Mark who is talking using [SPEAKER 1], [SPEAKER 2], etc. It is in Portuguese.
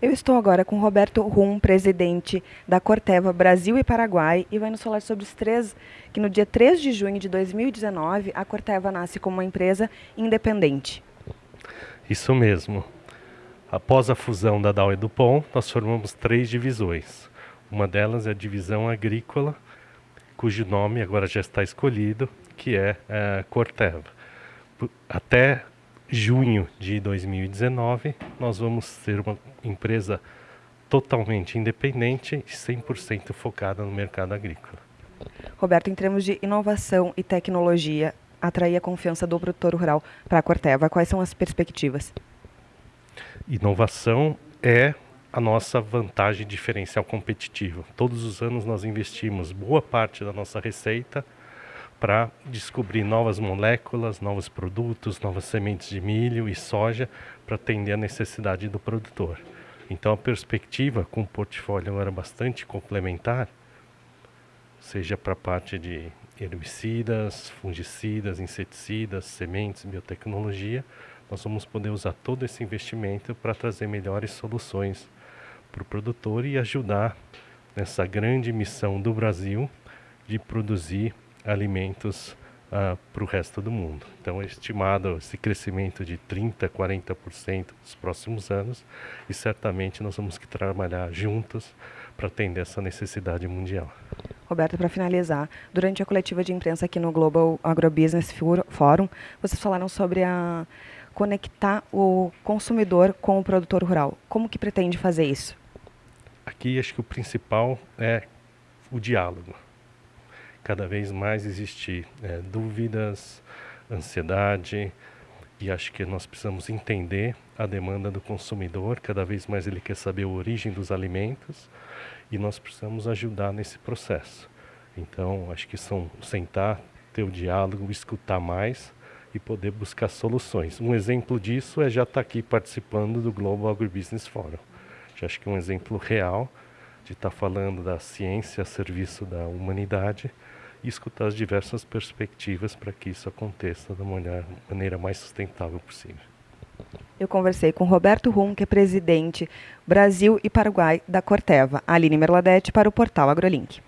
[SPEAKER 1] Eu estou agora com Roberto Rum, presidente da Corteva Brasil e Paraguai, e vai nos falar sobre os três, que no dia 3 de junho de 2019, a Corteva nasce como uma empresa independente.
[SPEAKER 2] Isso mesmo. Após a fusão da Dow e do Pon, nós formamos três divisões. Uma delas é a divisão agrícola, cujo nome agora já está escolhido, que é a Corteva. Até junho de 2019, nós vamos ser uma empresa totalmente independente e 100% focada no mercado agrícola.
[SPEAKER 1] Roberto, em termos de inovação e tecnologia, atrair a confiança do produtor rural para a Corteva, quais são as perspectivas?
[SPEAKER 2] Inovação é a nossa vantagem diferencial competitiva. Todos os anos nós investimos boa parte da nossa receita para descobrir novas moléculas, novos produtos, novas sementes de milho e soja para atender a necessidade do produtor. Então a perspectiva com o portfólio agora bastante complementar, seja para a parte de herbicidas, fungicidas, inseticidas, sementes, biotecnologia, nós vamos poder usar todo esse investimento para trazer melhores soluções para o produtor e ajudar nessa grande missão do Brasil de produzir alimentos uh, para o resto do mundo. Então é estimado esse crescimento de 30%, 40% nos próximos anos e certamente nós vamos que trabalhar juntos para atender essa necessidade mundial.
[SPEAKER 1] Roberto, para finalizar, durante a coletiva de imprensa aqui no Global Agrobusiness Forum, vocês falaram sobre a conectar o consumidor com o produtor rural. Como que pretende fazer isso?
[SPEAKER 2] Aqui acho que o principal é o diálogo cada vez mais existir é, dúvidas, ansiedade, e acho que nós precisamos entender a demanda do consumidor, cada vez mais ele quer saber a origem dos alimentos, e nós precisamos ajudar nesse processo. Então, acho que são sentar, ter o diálogo, escutar mais e poder buscar soluções. Um exemplo disso é já estar aqui participando do Global Agribusiness Forum. Já acho que é um exemplo real de estar falando da ciência a serviço da humanidade e escutar as diversas perspectivas para que isso aconteça da maneira mais sustentável possível.
[SPEAKER 1] Eu conversei com Roberto Rum, que é presidente Brasil e Paraguai da Corteva, Aline Merladete para o portal AgroLink.